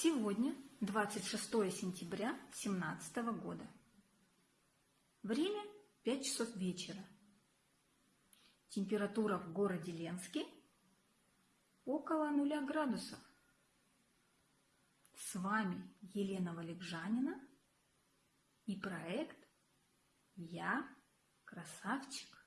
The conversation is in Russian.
Сегодня 26 сентября 2017 года. Время 5 часов вечера. Температура в городе Ленске около нуля градусов. С вами Елена Валикжанина и проект «Я красавчик».